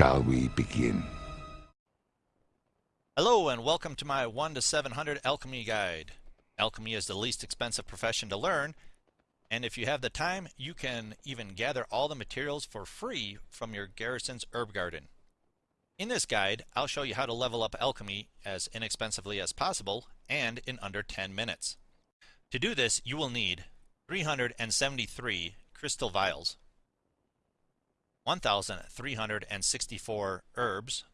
shall we begin? Hello and welcome to my 1 to 700 alchemy guide. Alchemy is the least expensive profession to learn and if you have the time you can even gather all the materials for free from your garrison's herb garden. In this guide I'll show you how to level up alchemy as inexpensively as possible and in under 10 minutes. To do this you will need 373 crystal vials, 1,364 herbs,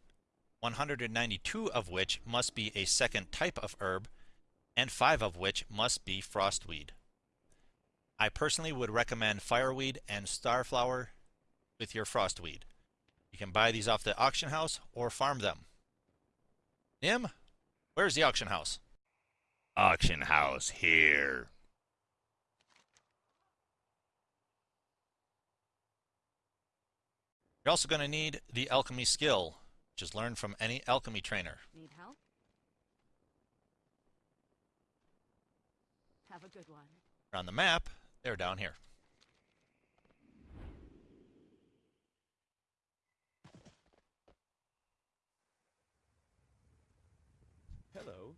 192 of which must be a second type of herb, and 5 of which must be frostweed. I personally would recommend fireweed and starflower with your frostweed. You can buy these off the auction house or farm them. Nim, where's the auction house? Auction house here. You're also going to need the alchemy skill, which is learned from any alchemy trainer. Need help? Have a good one. On the map, they're down here. Hello.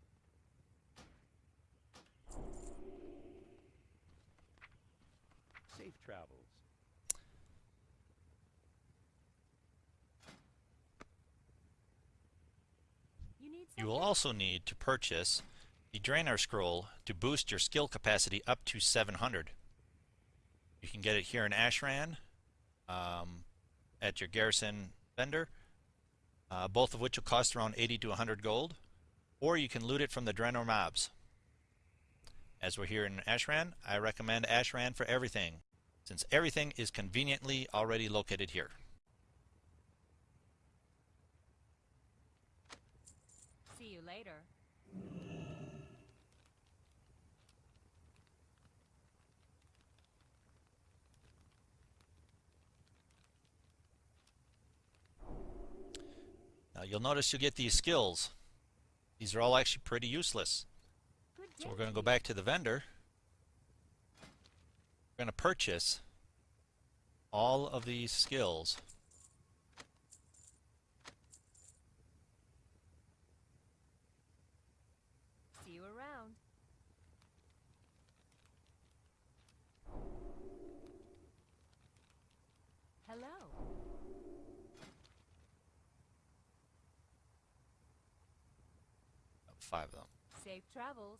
Safe travels. You will also need to purchase the Draenor Scroll to boost your skill capacity up to 700. You can get it here in Ashran um, at your garrison vendor, uh, both of which will cost around 80 to 100 gold, or you can loot it from the Draenor mobs. As we're here in Ashran, I recommend Ashran for everything, since everything is conveniently already located here. See you later. Now you'll notice you get these skills. These are all actually pretty useless. So we're going to go back to the vendor. We're going to purchase all of these skills. See you around. Hello. Five of them. Safe travels.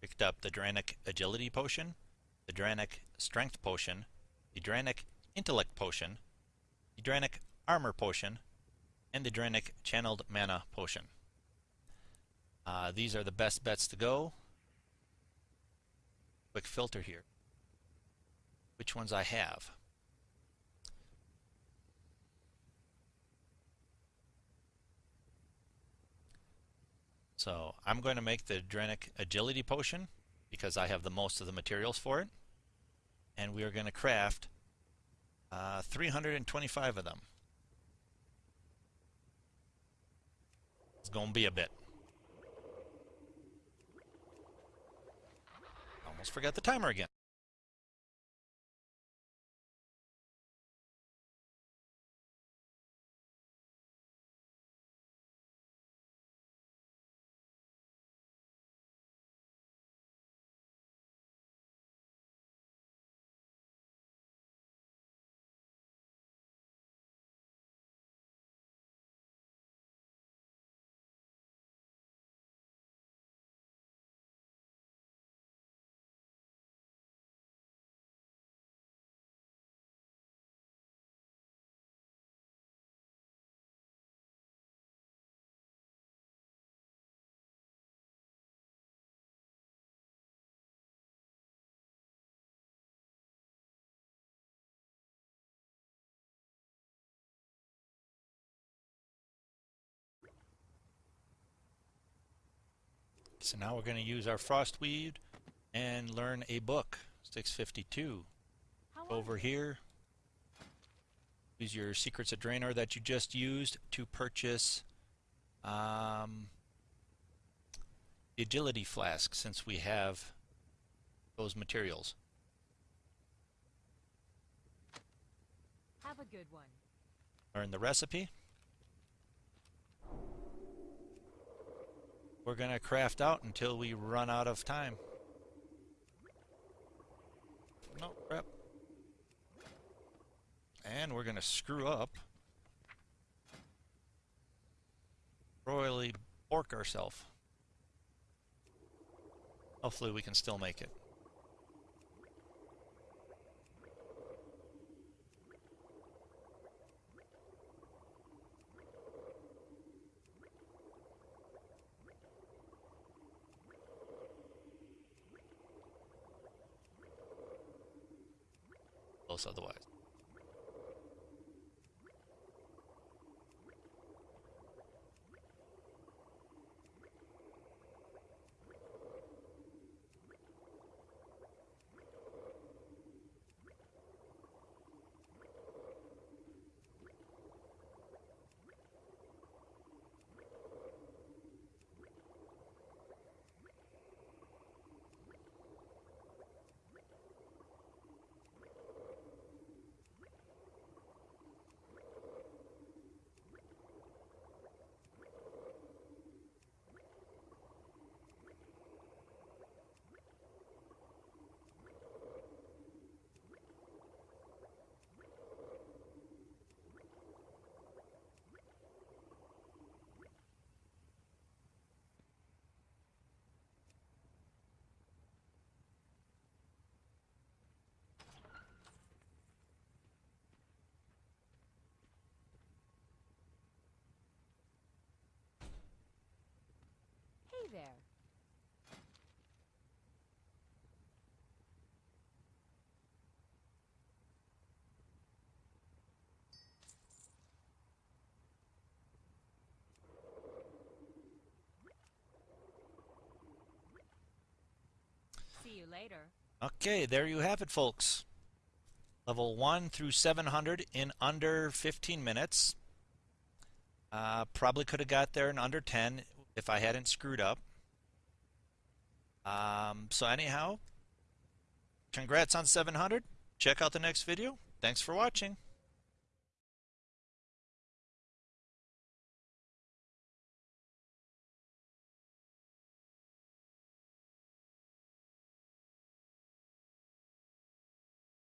Picked up the Draenic Agility Potion, the Draenic Strength Potion, the Draenic Intellect Potion, the Draenic Armor Potion, and the Draenic Channeled Mana Potion. Uh, these are the best bets to go. Quick filter here. Which ones I have? So I'm going to make the Draenic Agility Potion because I have the most of the materials for it. And we are going to craft uh, 325 of them. Going to be a bit. Almost forgot the timer again. So now we're going to use our Frostweed and learn a book. 652. Over here. use your Secrets of Draenor that you just used to purchase um, the Agility Flask since we have those materials. Have a good one. Learn the recipe. We're going to craft out until we run out of time. No, crap. And we're going to screw up. Royally bork ourselves. Hopefully we can still make it. Close otherwise. There. See you later. Okay, there you have it, folks. Level 1 through 700 in under 15 minutes. Uh, probably could have got there in under 10 if I hadn't screwed up. Um, so anyhow, congrats on 700. Check out the next video. Thanks for watching.